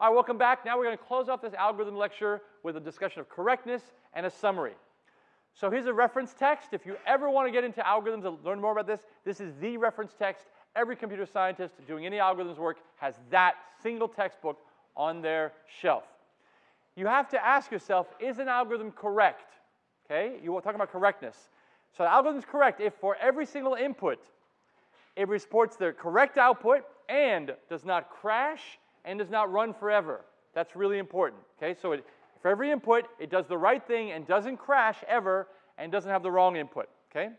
All right, welcome back. Now we're going to close off this algorithm lecture with a discussion of correctness and a summary. So here's a reference text. If you ever want to get into algorithms and learn more about this, this is the reference text. Every computer scientist doing any algorithms work has that single textbook on their shelf. You have to ask yourself, is an algorithm correct? Okay, you will talk about correctness. So the algorithm is correct if for every single input, it reports the correct output and does not crash and does not run forever. That's really important. Okay, so it, for every input, it does the right thing and doesn't crash ever and doesn't have the wrong input. Okay,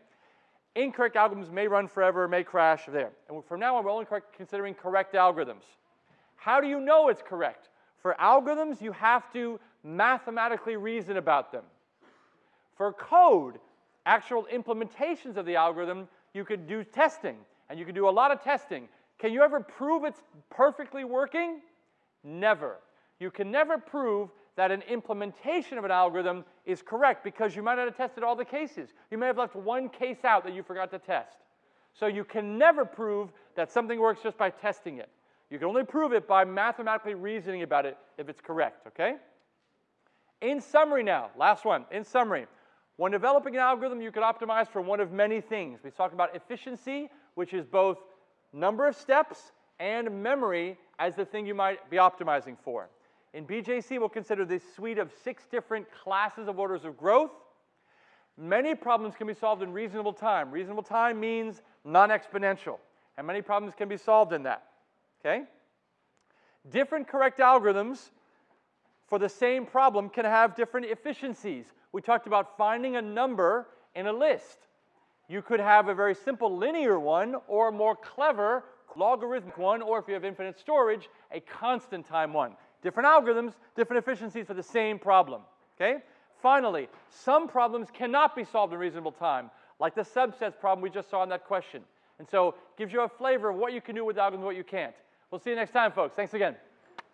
incorrect algorithms may run forever, may crash there. And from now on, we're only considering correct algorithms. How do you know it's correct? For algorithms, you have to mathematically reason about them. For code, actual implementations of the algorithm, you could do testing, and you could do a lot of testing. Can you ever prove it's perfectly working? Never. You can never prove that an implementation of an algorithm is correct because you might not have tested all the cases. You may have left one case out that you forgot to test. So you can never prove that something works just by testing it. You can only prove it by mathematically reasoning about it if it's correct, okay? In summary now, last one, in summary, when developing an algorithm, you can optimize for one of many things. We talked about efficiency, which is both number of steps and memory as the thing you might be optimizing for. In BJC, we'll consider this suite of six different classes of orders of growth. Many problems can be solved in reasonable time. Reasonable time means non-exponential, and many problems can be solved in that, okay? Different correct algorithms for the same problem can have different efficiencies. We talked about finding a number in a list. You could have a very simple linear one or a more clever logarithmic one, or if you have infinite storage, a constant time one. Different algorithms, different efficiencies for the same problem, okay? Finally, some problems cannot be solved in reasonable time, like the subsets problem we just saw in that question. And so gives you a flavor of what you can do with algorithms and what you can't. We'll see you next time, folks. Thanks again.